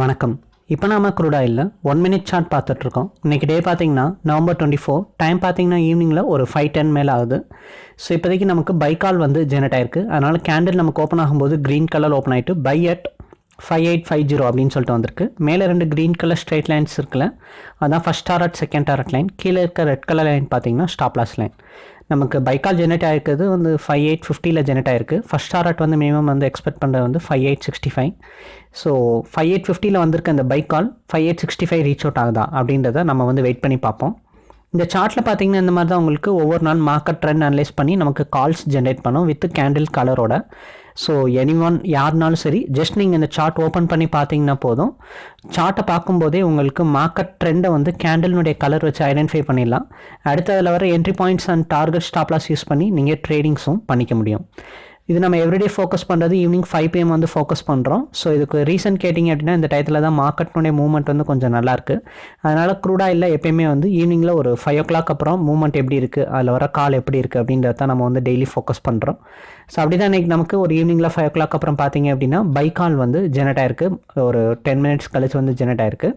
வணக்கம். இப்போ நாம குரூடாயில் ஒன் மினிட் சார்ட் பார்த்துட்ருக்கோம். இன்றைக்கி டே பார்த்தீங்கன்னா நவம்பர் டுவெண்ட்டி ஃபோர் டைம் பார்த்தீங்கன்னா ஈவினிங்கில் ஒரு ஃபைவ் டென் மேலே ஆகுது. ஸோ இப்போதைக்கு நமக்கு பை கால் வந்து ஜெனரேட் ஆயிருக்கு. அதனால் கேண்டில் நமக்கு ஓப்பன் ஆகும்போது க்ரீன் கலர் ஓப்பன் ஆகிட்டு buy at five eight five zero அப்படின்னு சொல்லிட்டு வந்திருக்கு. மேலே ரெண்டு க்ரீன் கலர் ஸ்ட்ரைட் லைன்ஸ் இருக்குல்ல அதான் first target second target line கீழே இருக்க ரெட் கலர் லைன் பார்த்தீங்கன்னா ஸ்டாப் லாஸ் லைன் நமக்கு பைக்கால் ஜெனரேட் ஆகிருக்கிறது வந்து ஃபைவ் எயிட் ஃபிஃப்டியில் ஜெனரேட் ஆயிருக்கு. ஃபஸ்ட் டாரட் வந்து மினிமம் வந்து எக்ஸ்பெக்ட் பண்ணுறது வந்து five eight sixty five so five eight ஃபிஃப்டியில் வந்திருக்க அந்த buy call five eight sixty five reach out ஆகுதா அப்படின்றத நம்ம வந்து வெயிட் பண்ணி பார்ப்போம். இந்த சார்ட்டில் பார்த்தீங்கன்னா இந்த மாதிரி தான் உங்களுக்கு ஒவ்வொரு நாள் மார்க்கெட் ட்ரெண்ட் அனலைஸ் பண்ணி நமக்கு கால்ஸ் ஜென்ரேட் பண்ணும் வித் கேண்டில் கலரோட ஸோ எனி ஒன் யாருனாலும் சரி ஜஸ்ட் நீங்கள் இந்த சார்ட் ஓப்பன் பண்ணி பார்த்தீங்கன்னா போதும். சார்ட்டை பார்க்கும்போதே உங்களுக்கு மார்க்கெட் ட்ரெண்டை வந்து கேண்டில்னுடைய கலர் வச்சு ஐடென்டிஃபை பண்ணிடலாம். அடுத்ததில் வர entry points and target stop loss use பண்ணி நீங்கள் ட்ரேடிங்ஸும் பண்ணிக்க முடியும். இது நம்ம எவ்ரிடே ஃபோக்கஸ் பண்ணுறது ஈவினிங் ஃபைவ் பிஎம் வந்து ஃபோக்கஸ் பண்ணுறோம் ஸோ இதுக்கு ரீசன் கேட்டிங்க அப்படின்னா இந்த டயத்தில் தான் மார்க்கெட்னுடைய மூவ்மெண்ட் வந்து கொஞ்சம் நல்லாயிருக்கு அதனால் க்ரூடாக இல்லை எப்பயுமே வந்து ஈவினிங்கில் ஒரு ஃபைவ் ஓ கிளாக் அப்புறம் மூவ்மெண்ட் எப்படி இருக்குது அதில் வர கால் எப்படி இருக்குது அப்படின்றத தான் நம்ம வந்து டெய்லி ஃபோக்கஸ் பண்ணுறோம் ஸோ அப்படி தான் இன்றைக்கி நமக்கு ஒரு ஈவினிங்கில் ஃபைவ் ஓ கிளாக் அப்புறம் பார்த்தீங்க அப்படின்னா பைக்கால் வந்து ஜெனரேட் ஆயிருக்கு. ஒரு டென் மினிட்ஸ் கழிச்சு வந்து ஜெனரேட் ஆயிருக்கு.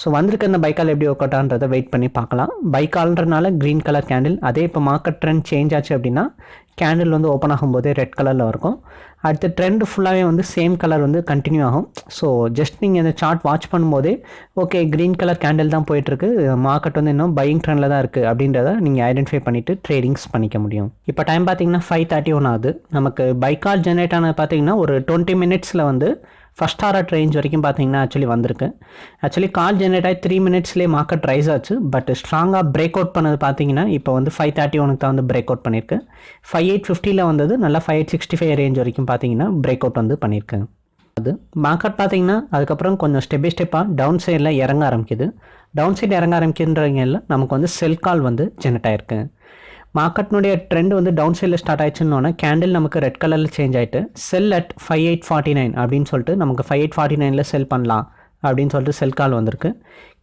ஸோ வந்திருக்க அந்த பைக்கால் எப்படி ஒர்க் வெயிட் பண்ணி பார்க்கலாம். பைக்கால்ன்றனால க்ரீன் கலர் கேண்டில் அதே இப்போ மார்க்கெட் ட்ரெண்ட் சேஞ்ச் ஆச்சு அப்படின்னா கேண்டில் வந்து ஓப்பன் ஆகும்போதே ரெட் கலரில் இருக்கும். அடுத்து ட்ரெண்ட் ஃபுல்லாகவே வந்து சேம் கலர் வந்து கண்டினியூ ஆகும். ஸோ ஜஸ்ட் நீங்கள் இந்த சார்ட் வாட்ச் பண்ணும்போதே ஓகே க்ரீன் கலர் கேண்டில் தான் போயிட்டுருக்கு. மார்க்கெட் வந்து இன்னும் பையிங் ட்ரெண்டில் தான் இருக்குது அப்படின்றத நீங்கள் ஐடென்டிஃபை பண்ணிவிட்டு ட்ரேடிங்ஸ் பண்ணிக்க முடியும். இப்போ டைம் பார்த்தீங்கன்னா ஃபைவ் தேர்ட்டி ஒன் ஆகுது. நமக்கு பைக்கால் ஜென்ரேட் ஆனது பார்த்தீங்கன்னா ஒரு டுவெண்ட்டி மினிட்ஸில் வந்து ஃபஸ்ட் ஆர்ட் ரேஞ்ச் வரைக்கும் பார்த்தீங்கன்னா ஆக்சுவலி வந்திருக்கு. ஆக்சுவலி கால் ஜென்ரேட் ஆகி த்ரீ மினிட்ஸ்லேயே மார்க்கெட் ரைஸ் ஆச்சு. பட் ஸ்ட்ராங்காக பிரேக் அவுட் பண்ணது பார்த்தீங்கன்னா இப்போ வந்து ஃபைவ் தேர்ட்டி ஒனுக்கு தான் வந்து பிரேக் அவுட் பண்ணியிருக்கு ஃபைவ் எயிட் ஃபிஃப்டியில் வந்தது நல்லா five eight sixty five range வரைக்கும் பார்த்தீங்கன்னா பிரேக் அவுட் வந்து பண்ணியிருக்கு அது மார்க்கெட் பார்த்தீங்கன்னா அதுக்கப்புறம் கொஞ்சம் ஸ்டெப் பை ஸ்டெப்பாக டவுன் சைடில் இறங்க ஆரம்பிக்குது. டவுன் சைடு இறங்க ஆரம்பிக்குன்றவங்க நமக்கு வந்து செல் கால் வந்து ஜெனரேட் ஆயிருக்கு. மார்க்கெட்னுடைய ட்ரெண்ட் வந்து டவுன் சைடில் ஸ்டார்ட் ஆயிடுச்சுன்னொன்னே கேண்டில் நமக்கு ரெட் கலரில் சேஞ்ச் ஆகிட்டு sell at five eight forty nine அப்படின்னு சொல்லிட்டு நமக்கு ஃபைவ் எயிட் ஃபார்ட்டி நைனில் செல் பண்ணலாம் அப்படின்னு சொல்லிட்டு செல் கால் வந்திருக்கு.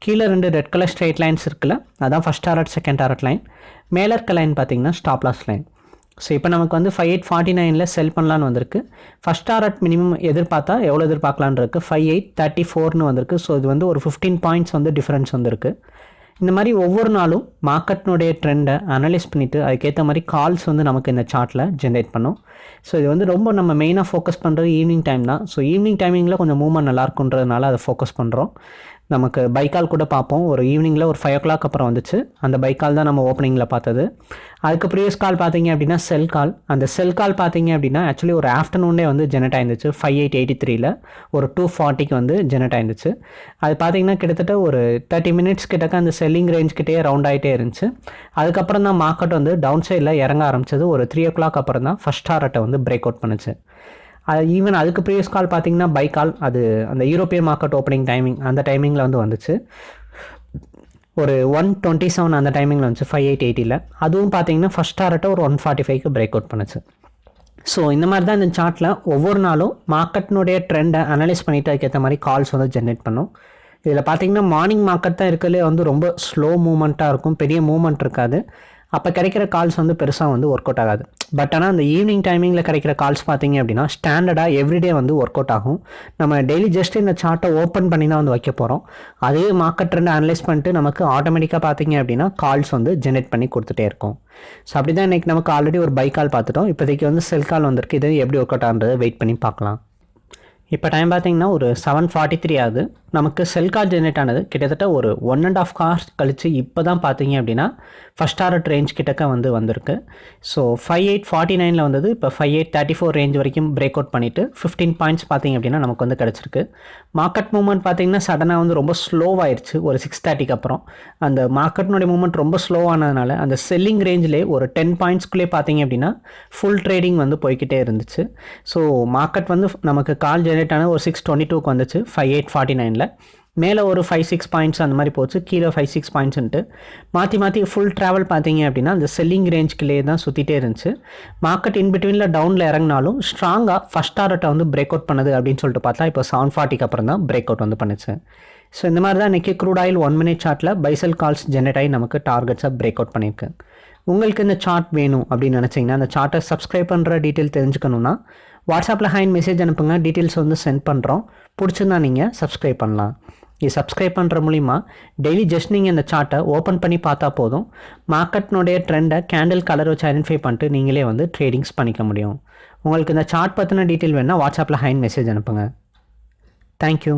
கீழே ரெண்டு ரெட் கலர் ஸ்ட்ரெயிட் லைன்ஸ் இருக்குல்ல அதான் first target second target line மேலே இருக்க லைன் பார்த்தீங்கன்னா ஸ்டாப் லாஸ் லைன் ஸோ இப்போ நமக்கு வந்து ஃபைவ் எயிட் ஃபார்ட்டி நைனில் செல் பண்ணலான்னு வந்திருக்கு. ஃபஸ்ட் டாரட் மினிமம் எதிர்பார்த்தா எவ்வளோ எதிர்பார்க்கலான் இருக்குது ஃபைவ் எயிட் தேர்ட்டி ஃபோர்னு வந்திருக்கு. ஸோ இது வந்து ஒரு ஃபிஃப்டீன் பாயிண்ட்ஸ் வந்து டிஃப்ரென்ஸ் வந்திருக்கு. இந்த மாதிரி ஒவ்வொரு நாளும் மார்க்கெட்னுடைய ட்ரெண்டை அனலைஸ் பண்ணிவிட்டு அதுக்கேற்ற மாதிரி கால்ஸ் வந்து நமக்கு இந்த சார்ட்டில் ஜென்ரேட் பண்ணும். ஸோ இது வந்து ரொம்ப நம்ம மெயினாக ஃபோக்கஸ் பண்ணுறது ஈவினிங் டைம் தான். ஸோ ஈவினிங் டைமிங்கில் கொஞ்சம் மூவ்மெண்ட் நல்லா இருக்குன்றதுனால அதை ஃபோக்கஸ் பண்ணுறோம் நமக்கு பைக்கால் கூட பார்ப்போம். ஒரு ஈவினிங்கில் ஒரு ஃபைவ் ஓ கிளாக் அப்புறம் வந்துச்சு. அந்த பைக்கால் தான் நம்ம ஓப்பனிங்கில் பார்த்தது. அதுக்கு ப்ரீவியஸ் கால் பார்த்தீங்க அப்படின்னா செல் கால் அந்த செல் கால் பார்த்தீங்க அப்படின்னா ஆக்சுவலி ஒரு ஆஃப்டர்நூனே வந்து ஜெனரேட் ஆயிருந்துச்சு. ஃபைவ் எயிட் எயிட்டி த்ரீல ஒரு டூ ஃபார்ட்டிக்கு வந்து ஜெனரேட் ஆயிருந்துச்சு. அது பார்த்தீங்கன்னா கிட்டத்தட்ட ஒரு தேர்ட்டி மினிட்ஸ் கிட்டக்க அந்த செல்லிங் ரேஞ்ச் கிட்டே ரவுண்ட் ஆகிட்டே இருந்துச்சு. அதுக்கப்புறம் தான் மார்க்கெட் வந்து டவுன் சைடில் இறங்க ஆரம்பிச்சது. ஒரு த்ரீ ஓ கிளாக் அப்புறம் தான் ஃபஸ்ட் டாரட்டை வந்து பிரேக் அவுட் பண்ணுச்சு. ஈவன் அதுக்கு ப்ரீவியஸ் கால் பார்த்தீங்கன்னா பை கால் அது அந்த யூரோப்பியன் மார்க்கெட் ஓப்பனிங் டைமிங் அந்த டைமிங்கில் வந்து வந்துச்சு. ஒரு ஒன் டுவெண்ட்டி செவன் அந்த டைமிங்கில் வந்துச்சு ஃபைவ் எயிட் எயிட்டியில் அதுவும் பார்த்தீங்கன்னா ஃபஸ்ட் டாரட்டை ஒரு ஒன் ஃபார்ட்டி ஃபைவ்க்கு பிரேக் அவுட் பண்ணுச்சு. ஸோ இந்த மாதிரி தான் இந்த சார்ட்டில் ஒவ்வொரு நாளும் மார்க்கெட்னுடைய ட்ரெண்டை அனலைஸ் பண்ணிவிட்டு அதுக்கேற்ற மாதிரி கால்ஸ் வந்து ஜென்ரேட் பண்ணும். இதில் பார்த்தீங்கன்னா மார்னிங் மார்க்கெட் தான் இருக்கிறதுலே வந்து ரொம்ப ஸ்லோ மூமெண்ட்டாக இருக்கும். பெரிய மூமெண்ட் இருக்காது. அப்போ கிடைக்கிற கால்ஸ் வந்து பெருசாக வந்து ஒர்க் அவுட் ஆகாது. பட் ஆனால் அந்த ஈவினிங் டைமிங்கில் கிடைக்கிற கால்ஸ் பார்த்தீங்க அப்படின்னா ஸ்டாண்டர்டாக எவ்ரிடே வந்து ஒர்க் அவுட் ஆகும். நம்ம டெய்லி ஜஸ்ட் இந்த சார்ட்டை ஓப்பன் பண்ணி தான் வந்து வைக்க போகிறோம் அதே மார்க்கெட் ட்ரெண்ட் அனலைஸ் பண்ணிட்டு நமக்கு ஆட்டோமேட்டிக்காக பார்த்தீங்க அப்படின்னா கால்ஸ் வந்து ஜென்ரேட் பண்ணி கொடுத்துட்டே இருக்கும். ஸோ அப்படி தான் இன்றைக்கி நமக்கு ஆல்ரெடி ஒரு பை கால் பார்த்துட்டோம். இப்போதைக்கு வந்து செல் கால் வந்திருக்கு. இது எப்படி ஒர்க் அவுட் ஆகுறது வெயிட் பண்ணி பார்க்கலாம். இப்போ டைம் பார்த்தீங்கன்னா ஒரு செவன் ஃபார்ட்டி த்ரீ ஆகுது. நமக்கு செல் கார் ஜென்ரேட் ஆனது கிட்டத்தட்ட ஒரு ஒன் அண்ட் ஆஃப் கார் கழித்து இப்போ தான் பார்த்தீங்க அப்படின்னா ஃபஸ்ட் ஆர்ட் ரேஞ்ச் கிட்டக்க வந்து வந்திருக்கு. ஸோ ஃபைவ் எயிட் ஃபார்ட்டி நைனில் வந்தது. இப்போ five eight thirty four range வரைக்கும் பிரேக் அவுட் பண்ணிவிட்டு ஃபிஃப்டீன் பாயிண்ட்ஸ் பார்த்தீங்க அப்படின்னா நமக்கு வந்து கிடச்சிருக்கு. மார்க்கெட் மூவ்மெண்ட் பார்த்தீங்கன்னா சடனாக வந்து ரொம்ப ஸ்லோவாயிருச்சு ஒரு சிக்ஸ் தேர்ட்டிக்கு அப்புறம். அந்த மார்க்கெட்னுடைய மூவ்மெண்ட் ரொம்ப ஸ்லோவானதுனால அந்த செல்லிங் ரேஞ்சிலே ஒரு டென் பாயிண்ட்ஸ்குள்ளே பார்த்தீங்க அப்படின்னா ஃபுல் ட்ரேடிங் வந்து போய்கிட்டே இருந்துச்சு. ஸோ மார்க்கெட் வந்து நமக்கு கால் ஜென்ரேட் ஆன ஒரு சிக்ஸ் டுவெண்ட்டி டூக்கு வந்துச்சு. ஃபைவ் எயிட் ஃபார்ட்டி நைனில் மேலே ஒரு ஃபைவ் சிக்ஸ் பாயிண்ட்ஸ் அந்த மாதிரி போச்சு. கீழே ஃபைவ் சிக்ஸ் பாயிண்ட்ஸ்ன்ட்டு மாற்றி மாற்றி ஃபுல் ட்ராவல் பார்த்தீங்க அப்படின்னா அந்த செல்லிங் ரேஞ்சுக்குள்ளே தான் சுற்றிட்டே இருந்துச்சு. மார்க்கெட் இன் பிட்வீனில் டவுனில் இறங்கினாலும் ஸ்ட்ராங்காக ஃபஸ்ட் டாரட்டை வந்து பிரேக் அவுட் பண்ணுது அப்படின்னு சொல்லிட்டு பார்த்தா இப்போ செவன் ஃபார்ட்டிக்கு அப்புறம் தான் பிரேக் அவுட் வந்து பண்ணுச்சு. ஸோ இந்த மாதிரி தான் இன்றைக்கி க்ரூட் ஆயில் ஒன் மினிட் சார்ட்டில் பைசல் கால்ஸ் ஜெனரேட் ஆகி நமக்கு டார்கெட்ஸாக பிரேக் அவுட் பண்ணியிருக்கு. உங்களுக்கு இந்த சார்ட் வேணும் அப்படின்னு நினச்சிங்கன்னா அந்த சார்ட்டை சப்ஸ்கிரைப் பண்ணுற டீட்டெயில் தெரிஞ்சுக்கணுன்னா வாட்ஸ்அப்பில் ஹைன் மெசேஜ் அனுப்புங்க. டீட்டெயில்ஸ் வந்து சென்ட் பண்ணுறோம் பிடிச்சிருந்தா நீங்கள் சப்ஸ்கிரைப் பண்ணலாம். இது சப்ஸ்கிரைப் பண்ணுற மூலிமா டெய்லி ஜஸ்ட் நீங்கள் இந்த சார்ட்டை ஓப்பன் பண்ணி பார்த்தா போதும். மார்க்கெட்னுடைய ட்ரெண்டை கேண்டில் கலர் வச்சு ஐடென்டிஃபை பண்ணிட்டு நீங்களே வந்து ட்ரேடிங்ஸ் பண்ணிக்க முடியும். உங்களுக்கு இந்த சார்ட் பற்றின டீட்டெயில் வேணால் வாட்ஸ்அப்பில் ஹைன் மெசேஜ் அனுப்புங்க. தேங்க்யூ